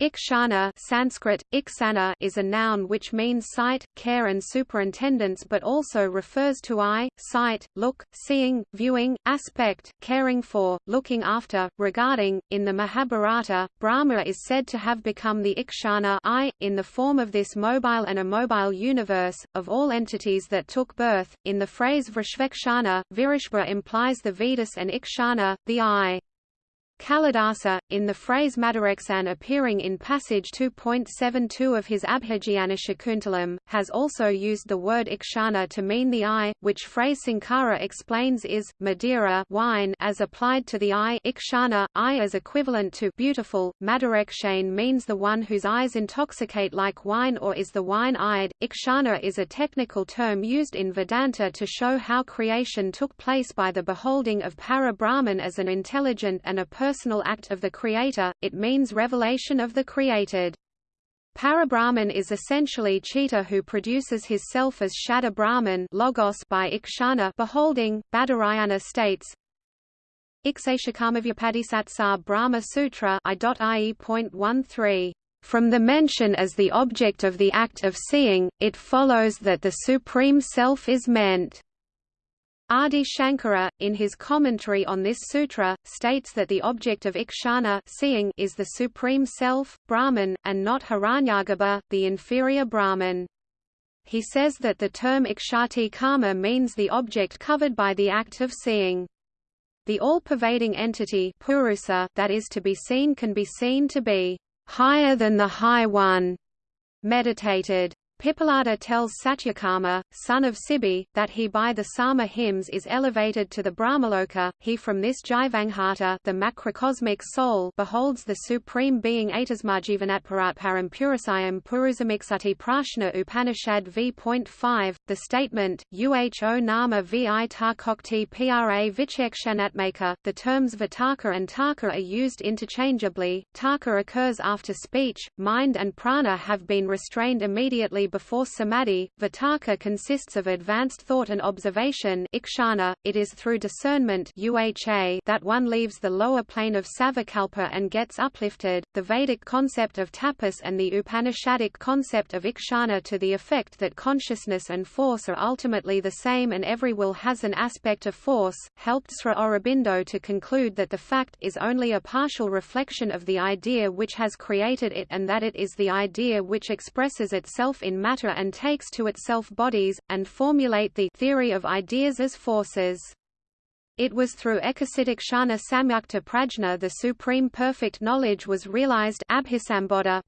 Ikshana Sanskrit, iksana is a noun which means sight, care and superintendence but also refers to eye, sight, look, seeing, viewing, aspect, caring for, looking after, regarding. In the Mahabharata, Brahma is said to have become the Ikshana eye, in the form of this mobile and immobile universe, of all entities that took birth. In the phrase Vrishvekshana, Virishva implies the Vedas and Ikshana, the eye. Kalidasa, in the phrase Madareksan appearing in passage 2.72 of his Abhijnana Shakuntalam, has also used the word ikshana to mean the eye, which phrase Sankara explains is, Madeira wine as applied to the eye ikshana, eye as equivalent to beautiful, Madarekshane means the one whose eyes intoxicate like wine or is the wine-eyed. Ikshana is a technical term used in Vedanta to show how creation took place by the beholding of Para-Brahman as an intelligent and a personal act of the Creator, it means revelation of the created. Parabrahman is essentially Chita who produces his self as Shabda Brahman logos by Ikshana beholding. Badarayana states, Ikshashakamavyapadisatsa Brahma Sutra I.ie.13. From the mention as the object of the act of seeing, it follows that the Supreme Self is meant. Adi Shankara, in his commentary on this sutra, states that the object of ikshana seeing is the Supreme Self, Brahman, and not Hiranyagarbha, the inferior Brahman. He says that the term ikshati karma means the object covered by the act of seeing. The all-pervading entity purusa that is to be seen can be seen to be higher than the High One, meditated. Pippalada tells Satyakama, son of Sibi, that he by the Sama hymns is elevated to the Brahmaloka. He from this Jivanghata, the macrocosmic soul, beholds the supreme being Atasmajivanatparatparam Purusayam Purusamiksati Prashna Upanishad v.5. The statement, Uho Nama vi Tarkokti pra Vichekshanatmaka, the terms Vitarka and Tarka are used interchangeably. Tarka occurs after speech, mind and prana have been restrained immediately before samadhi. Vitarka consists of advanced thought and observation ikshana. .It is through discernment that one leaves the lower plane of savikalpa and gets uplifted. The Vedic concept of tapas and the Upanishadic concept of ikshana to the effect that consciousness and force are ultimately the same and every will has an aspect of force, helped Sri Aurobindo to conclude that the fact is only a partial reflection of the idea which has created it and that it is the idea which expresses itself in matter and takes to itself bodies, and formulate the theory of ideas as forces. It was through Ekasitikshana Samyukta Prajna the supreme perfect knowledge was realized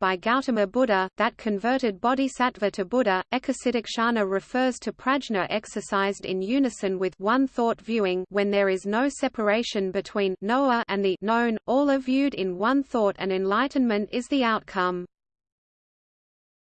by Gautama Buddha, that converted bodhisattva to Buddha. Ekasitikshana refers to prajna exercised in unison with one thought viewing when there is no separation between knower and the known, all are viewed in one thought and enlightenment is the outcome.